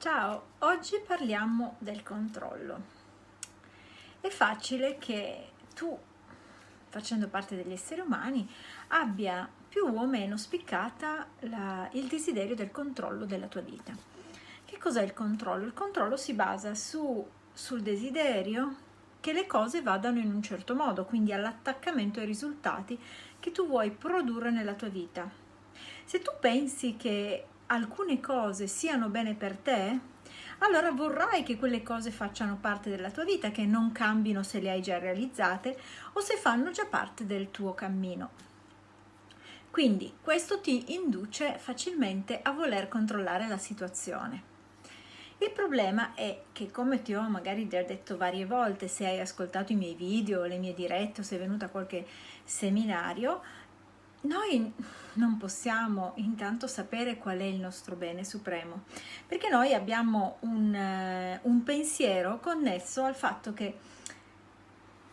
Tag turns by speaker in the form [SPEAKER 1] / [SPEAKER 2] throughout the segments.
[SPEAKER 1] Ciao, oggi parliamo del controllo. È facile che tu, facendo parte degli esseri umani, abbia più o meno spiccata la, il desiderio del controllo della tua vita. Che cos'è il controllo? Il controllo si basa su, sul desiderio che le cose vadano in un certo modo, quindi all'attaccamento ai risultati che tu vuoi produrre nella tua vita. Se tu pensi che alcune cose siano bene per te, allora vorrai che quelle cose facciano parte della tua vita, che non cambino se le hai già realizzate o se fanno già parte del tuo cammino. Quindi questo ti induce facilmente a voler controllare la situazione. Il problema è che come ti ho magari già detto varie volte, se hai ascoltato i miei video, le mie dirette o sei venuta a qualche seminario, noi non possiamo intanto sapere qual è il nostro bene supremo, perché noi abbiamo un, uh, un pensiero connesso al fatto che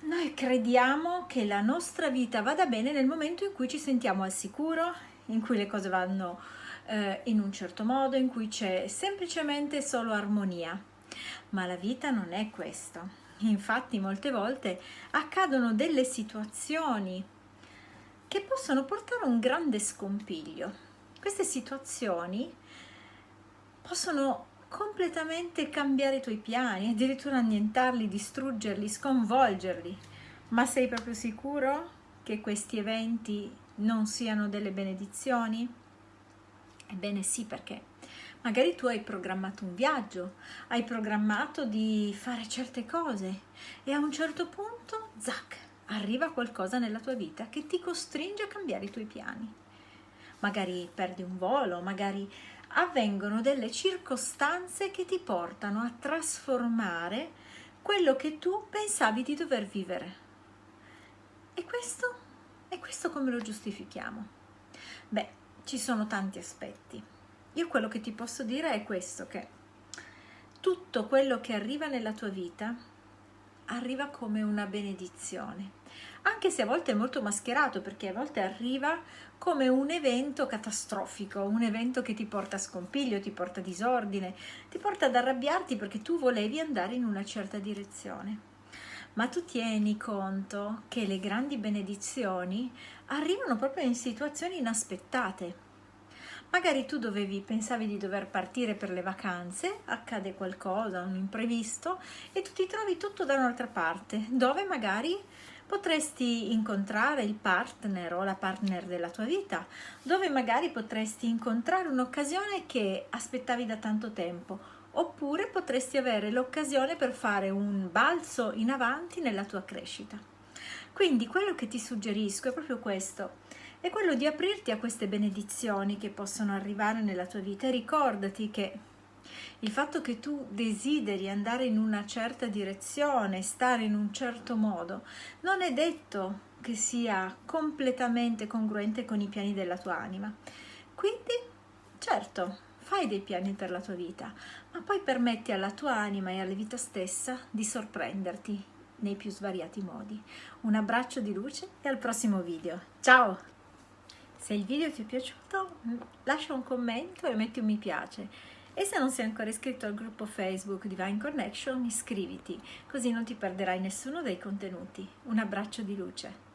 [SPEAKER 1] noi crediamo che la nostra vita vada bene nel momento in cui ci sentiamo al sicuro, in cui le cose vanno uh, in un certo modo, in cui c'è semplicemente solo armonia. Ma la vita non è questo. Infatti molte volte accadono delle situazioni che possono portare a un grande scompiglio. Queste situazioni possono completamente cambiare i tuoi piani, addirittura annientarli, distruggerli, sconvolgerli. Ma sei proprio sicuro che questi eventi non siano delle benedizioni? Ebbene sì, perché magari tu hai programmato un viaggio, hai programmato di fare certe cose e a un certo punto, zac, arriva qualcosa nella tua vita che ti costringe a cambiare i tuoi piani. Magari perdi un volo, magari avvengono delle circostanze che ti portano a trasformare quello che tu pensavi di dover vivere. E questo? E questo come lo giustifichiamo? Beh, ci sono tanti aspetti. Io quello che ti posso dire è questo, che tutto quello che arriva nella tua vita arriva come una benedizione, anche se a volte è molto mascherato perché a volte arriva come un evento catastrofico, un evento che ti porta a scompiglio, ti porta a disordine, ti porta ad arrabbiarti perché tu volevi andare in una certa direzione. Ma tu tieni conto che le grandi benedizioni arrivano proprio in situazioni inaspettate. Magari tu dovevi, pensavi di dover partire per le vacanze, accade qualcosa, un imprevisto e tu ti trovi tutto da un'altra parte, dove magari potresti incontrare il partner o la partner della tua vita, dove magari potresti incontrare un'occasione che aspettavi da tanto tempo, oppure potresti avere l'occasione per fare un balzo in avanti nella tua crescita. Quindi quello che ti suggerisco è proprio questo, è quello di aprirti a queste benedizioni che possono arrivare nella tua vita e ricordati che il fatto che tu desideri andare in una certa direzione, stare in un certo modo, non è detto che sia completamente congruente con i piani della tua anima. Quindi, certo, fai dei piani per la tua vita, ma poi permetti alla tua anima e alla vita stessa di sorprenderti nei più svariati modi. Un abbraccio di luce e al prossimo video. Ciao! Se il video ti è piaciuto lascia un commento e metti un mi piace e se non sei ancora iscritto al gruppo Facebook Divine Connection iscriviti così non ti perderai nessuno dei contenuti. Un abbraccio di luce.